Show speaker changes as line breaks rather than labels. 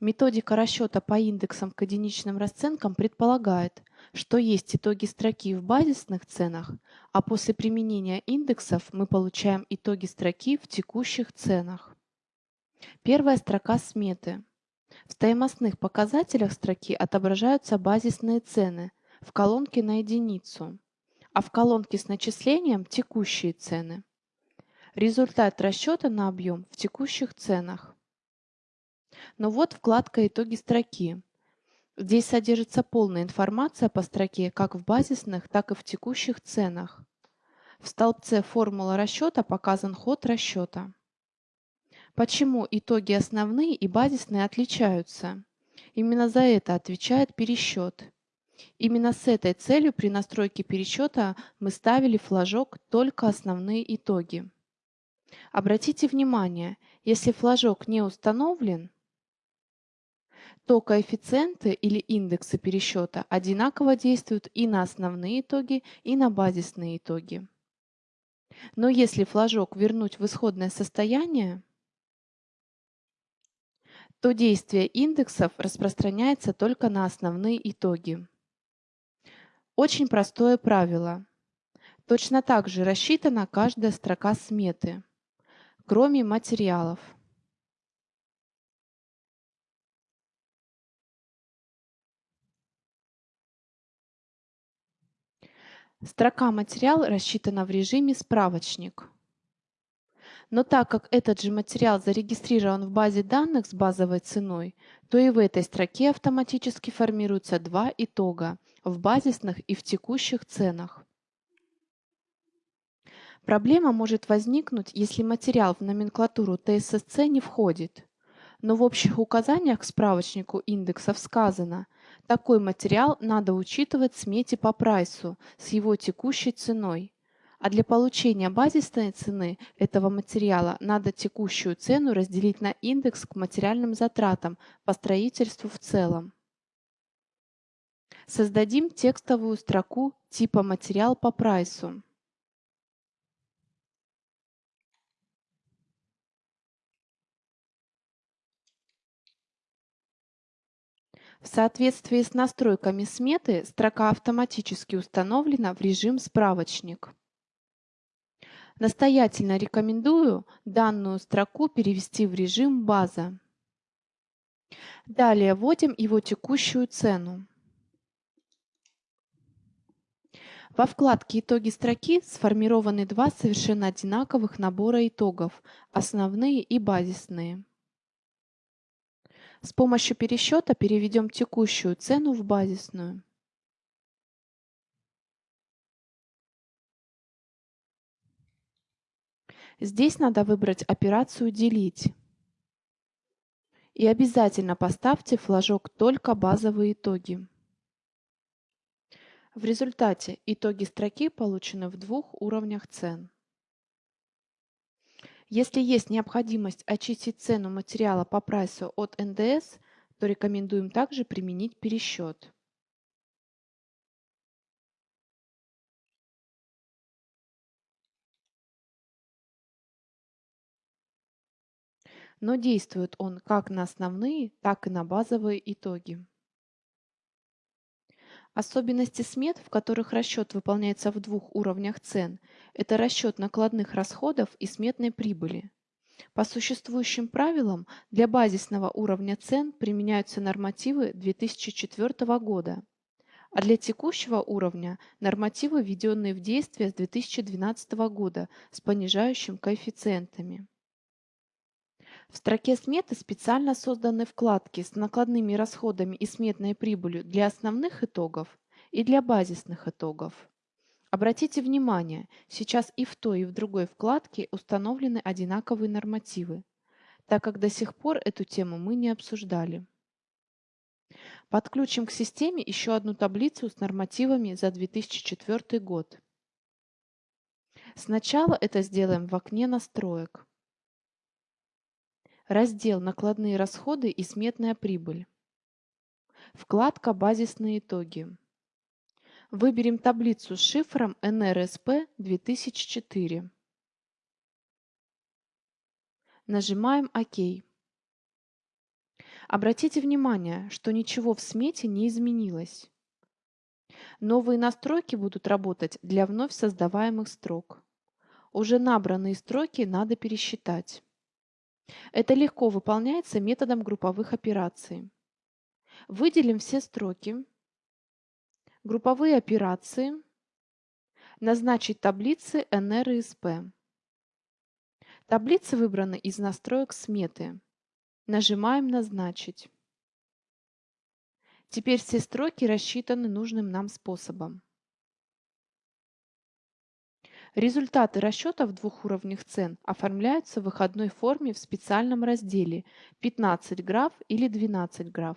Методика расчета по индексам к единичным расценкам предполагает, что есть итоги строки в базисных ценах, а после применения индексов мы получаем итоги строки в текущих ценах. Первая строка сметы. В стоимостных показателях строки отображаются базисные цены в колонке на единицу, а в колонке с начислением – текущие цены. Результат расчета на объем в текущих ценах. Но вот вкладка «Итоги строки». Здесь содержится полная информация по строке как в базисных, так и в текущих ценах. В столбце «Формула расчета» показан ход расчета. Почему итоги основные и базисные отличаются? Именно за это отвечает пересчет. Именно с этой целью при настройке пересчета мы ставили флажок «Только основные итоги». Обратите внимание, если флажок не установлен, то коэффициенты или индексы пересчета одинаково действуют и на основные итоги, и на базисные итоги. Но если флажок вернуть в исходное состояние, то действие индексов распространяется только на основные итоги. Очень простое правило. Точно так же рассчитана каждая строка сметы, кроме материалов. Строка «Материал» рассчитана в режиме «Справочник». Но так как этот же материал зарегистрирован в базе данных с базовой ценой, то и в этой строке автоматически формируются два итога в базисных и в текущих ценах. Проблема может возникнуть, если материал в номенклатуру ТССЦ не входит. Но в общих указаниях к справочнику индексов сказано – такой материал надо учитывать в смете по прайсу с его текущей ценой. А для получения базисной цены этого материала надо текущую цену разделить на индекс к материальным затратам по строительству в целом. Создадим текстовую строку типа «Материал по прайсу». В соответствии с настройками сметы строка автоматически установлена в режим «Справочник». Настоятельно рекомендую данную строку перевести в режим «База». Далее вводим его текущую цену. Во вкладке «Итоги строки» сформированы два совершенно одинаковых набора итогов – основные и базисные. С помощью пересчета переведем текущую цену в базисную. Здесь надо выбрать операцию «Делить». И обязательно поставьте флажок «Только базовые итоги». В результате итоги строки получены в двух уровнях цен. Если есть необходимость очистить цену материала по прайсу от НДС, то рекомендуем также применить пересчет. Но действует он как на основные, так и на базовые итоги. Особенности смет, в которых расчет выполняется в двух уровнях цен, это расчет накладных расходов и сметной прибыли. По существующим правилам для базисного уровня цен применяются нормативы 2004 года, а для текущего уровня нормативы, введенные в действие с 2012 года с понижающим коэффициентами. В строке сметы специально созданы вкладки с накладными расходами и сметной прибылью для основных итогов и для базисных итогов. Обратите внимание, сейчас и в той, и в другой вкладке установлены одинаковые нормативы, так как до сих пор эту тему мы не обсуждали. Подключим к системе еще одну таблицу с нормативами за 2004 год. Сначала это сделаем в окне настроек. Раздел «Накладные расходы и сметная прибыль». Вкладка «Базисные итоги». Выберем таблицу с шифром NRSP 2004. Нажимаем ОК. Обратите внимание, что ничего в смете не изменилось. Новые настройки будут работать для вновь создаваемых строк. Уже набранные строки надо пересчитать. Это легко выполняется методом групповых операций. Выделим все строки, групповые операции, назначить таблицы NR и SP. Таблицы выбраны из настроек сметы. Нажимаем «Назначить». Теперь все строки рассчитаны нужным нам способом. Результаты расчетов двух уровней цен оформляются в выходной форме в специальном разделе 15 граф или 12 граф.